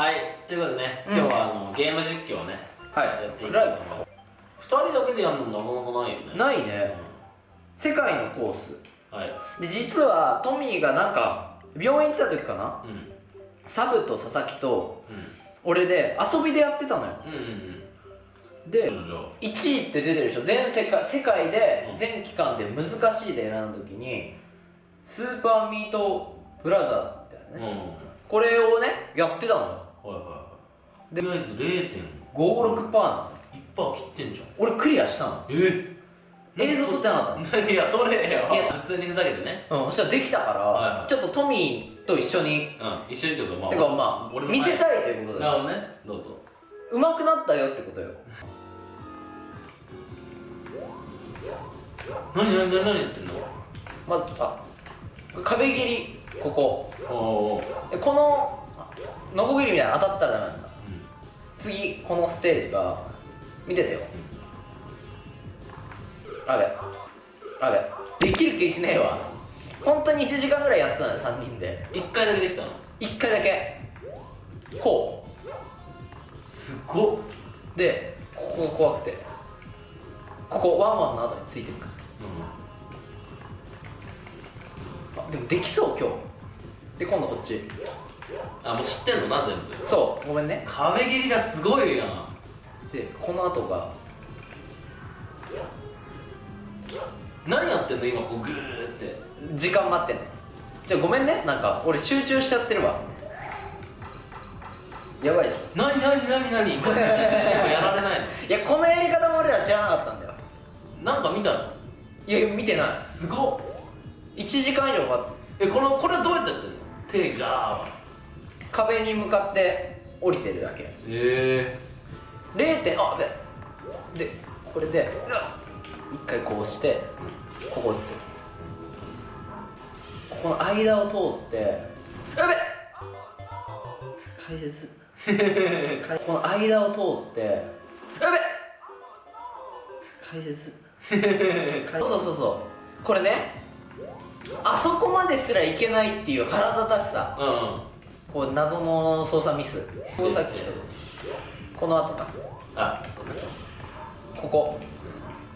はいということでね、今日はあのゲーム実況をねはい。やっていと思います。2人だけでやるのなかなかないよね。ないね。世界のコース。うんはい。で実はトミーがなんか病院行ってた時かな？うん。サブと佐々木とうん。俺で遊びでやってたのよ。うんうんでうん。じゃあ。1位って出てるでしょ。全世界世界でうん。全期間で難しいで選んだ時にスーパーミートブラザーズみたいなね、うん。はいこれをねやってたのよはいはいとりあえず0.1% 56%なの切ってんじゃん。俺クリアしたの。え？映像撮ってなかったの。いや撮れよいや普通にふざけてね。うん。そしたらできたから、はいはい。ちょっとトミーと一緒に。うん。一緒にってことまあてかまあ見せたいということでなるほどね。どうぞ。うまくなったよってことよ。何何何何やってんの？まずあ壁切りここ。おおでこのノコギリみたいなの当たったらダメなんだ。う次このステージが見ててよ。あべ。あべ。できる気しねえわ。本当に1時間ぐらいやってたのよ3人で。ん一回だけできたの？1回だけ。こすごっ。うでここが怖くて。ここワンワンの後についてく。あでもできそう今日。で今度こっちあもう知ってんの？な全部。そうごめんね。壁切りがすごいやん。でこの後が。何やってんの？今こうグーって。時間待ってんの。じゃあごめんね。なんか俺集中しちゃってるわ。やばいよ。何何何何これやられないの？いやこのやり方も俺ら知らなかったんだよ。なんか見たの？いや見てない。すごっ。1時間以上かかってえこのこれどうやってやってんの？手が壁に向かって降りてるだけ。へえ0点あででこれで一回こうしてここですよ。ここの間を通ってやべ解説 この間を通ってやべ解説 そうそうそうこれねあそこまですらいけないっていう腹立たしさ。うんうんこう謎の操作ミス。こっきこの後か。あそうねここ。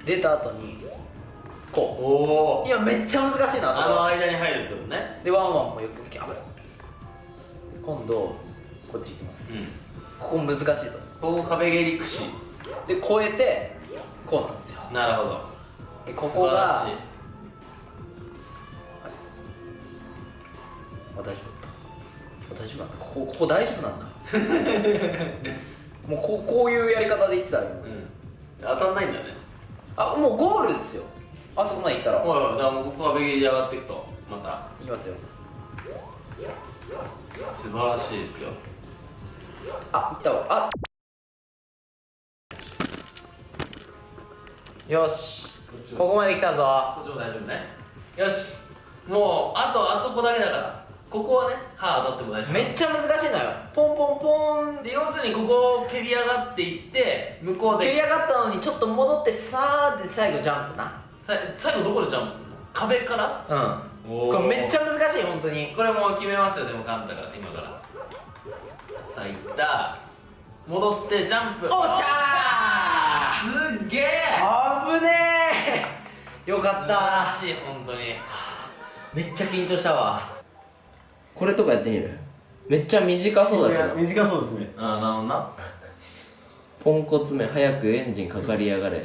出た後にこおおういやめっちゃ難しいなそあの間に入るってことね。でワンワンもよく見て危ない。今度こっち行きます。うん。ここ難しいぞ。ここ壁蹴り串で越えてこうなんですよ。なるほど。でここがあ大丈夫な。んだここここ大丈夫なんだ。もうこうこういうやり方で言ってたらうん。当たんないんだね。あもうゴールですよ。あそこまで行ったら。はいはいだからもうここ壁蹴りで上がっていくと。また。いきますよ。素晴らしいですよ。あ行ったわ。あ。よし。ここまで来たぞ。こっちも大丈夫ね。よし。もうあとあそこだけだからここはね歯当たっても大丈夫。めっちゃ難しいのよ。ポンポンポンで要するにここを蹴り上がっていって向こうで。蹴り上がったのにちょっと戻ってさーで最後ジャンプな。さ最後どこでジャンプするの？壁から？うん。おこれめっちゃ難しい本当に。これもう決めますよでも簡単だから今から。さあいった。戻ってジャンプ。おっしゃー。すっげえー。危ねえよかった。素晴らしい本当に。めっちゃ緊張したわこれとかやってみる？めっちゃ短そうだけど。短そうですね。あなるほどな。ポンコツめ早くエンジンかかりやがれ。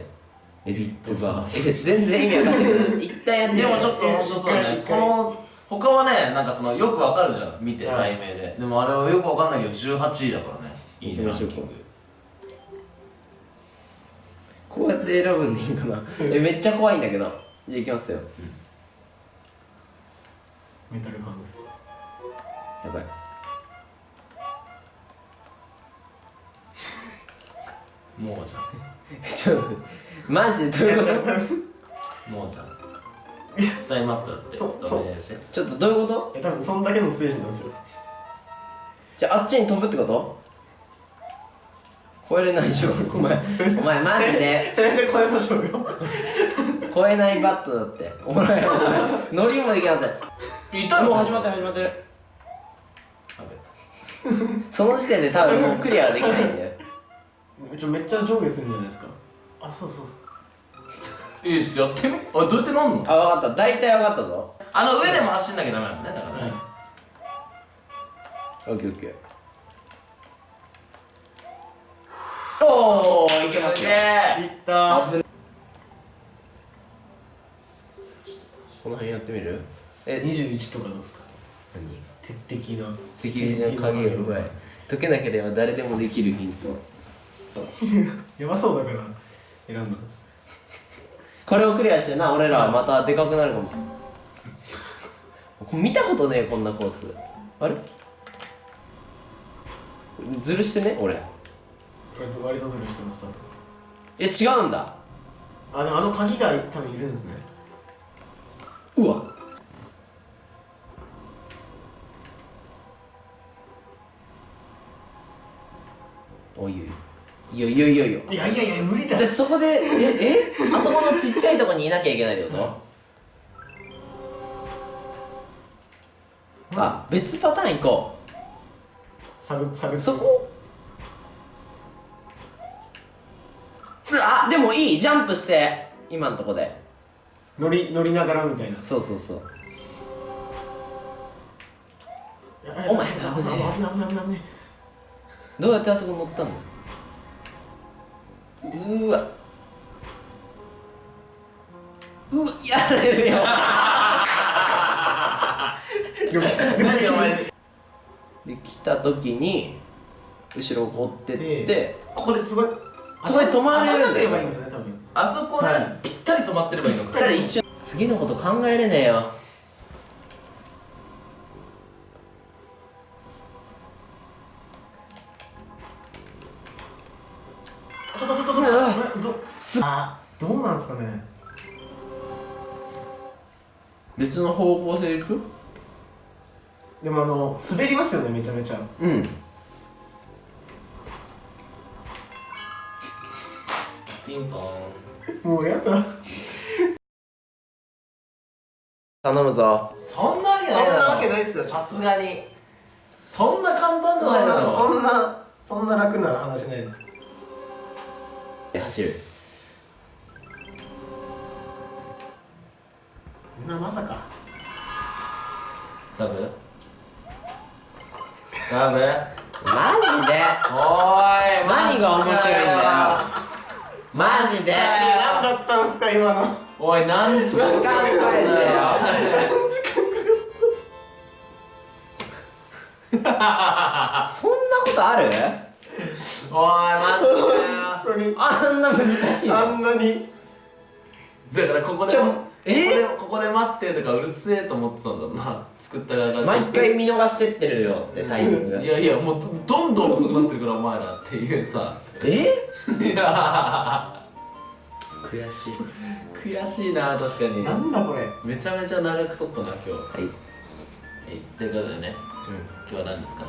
エディットバー。え全然意味わかんない。け ど一旦やってみる。でもちょっと面白そうだね。この他はねなんかそのよくわかるじゃん見てはい。題名で。でもあれはよくわかんないけど18位だからねいいね行きましょうランキング。こうやって選ぶんでいいかな？えめっちゃ怖いんだけど。じゃあいきますよ。メタルハムスターやばい。もうじゃ ちょっとマジ？でどういうこと？ん もうじゃん。タイムアップだって。そうちょっとお願いしてちょっとどういうこと？え多分そんだけのステージなんですよ。じゃああっちに飛ぶってこと？超えれないでしょ。お前お前マジで？それで超えましょうよ。超えないバットだって。お前お前乗りもできなかった痛いもう始まってる始まってる その時点で多分もうクリアはできないんだよ。ちょめっちゃ上下するんじゃないですか。あそうそうえー、ちょっとやってみ？あどうやってなんの？あ分かった。大体分かったぞ。あの上でも走んなきゃダメなんだねだからね、オッケーオッケー。おおいけますよ。いった。危ないこの辺やってみる？え21とかどうですか？何？鉄壁のセキュリティの鍵がうまい解けなければ誰でもできるヒント。やばそうだから選んだこれをクリアしてな俺らはまたでかくなるかもしれない見たことねえこんなコース。あれ？ずるしてね俺。割と割とズルしてます多分。え違うんだ。あでもあの鍵が多分いるんですね。うわおいおいいいよいいよいいよいいよいやいやいや無理だ。でそこでええ？あそこのちっちゃいとこにいなきゃいけないってこと？あ別パターン行こ探探うそこ？あでもいい。ジャンプして。今のとこで。乗り乗りながらみたいな。そうそうそう。おお前危ない。危ない危ない危ない危ないどうやってあそこ乗ったの？うーわ。うわやられるよ何お前で来た時に後ろを追ってってでここですごいそこで止まれるんだよ。あそこではいぴったり止まってればいいのか。次のこと考えれねえよかね。別の方向性でしょ？でもあの滑りますよねめちゃめちゃ。うん。ピンポン。もうやだ。頼むぞ。そんなわけないそんなわけないっすよ。さすがに。そんな簡単じゃないだろ。なそんなそんな楽な話ない。走るなまさか。サブ？サブ？マジで？おーい何が面白いんだよ。マジで？何だったんすか今の。おい何時間時間返せよそんなことある？おいマジかよ。本当に。あんな難しいあのんなに。だからここでちょえここでここで待ってとかうるせえと思ってたんだな。作った側が毎回見逃してってるよってタイミングいやいやもうどどんどん遅くなってるからお前らっていうさ。え？いや。悔しい。悔しいな確かに。なんだこれ。めちゃめちゃ長く撮ったな今日。ははい。いということでね。今日は何ですか？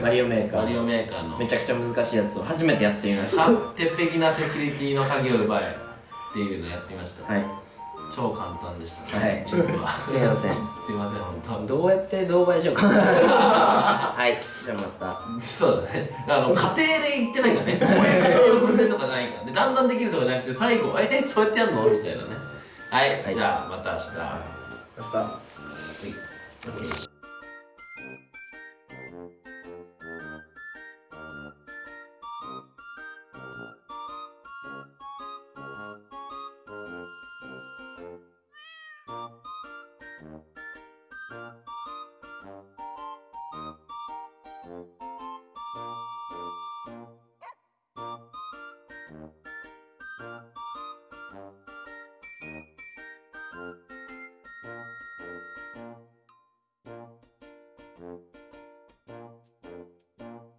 マリオメーカーマリオメーカーの。めちゃくちゃ難しいやつを初めてやってみました。か鉄壁なセキュリティの鍵を奪えっていうのやってみました、はい。超簡単でした、はい。実は。すいません。すいません本どうやって動画にしようかな。はい。じゃあまた。当そうだね。あの家庭で言ってないからね。こういう家庭を踏んでとかじゃないからね。だんだんできるとかじゃなくて最後えそうやってやるの？みたいなね。はい、はい。じゃあまた明日。明日。はい Thank you.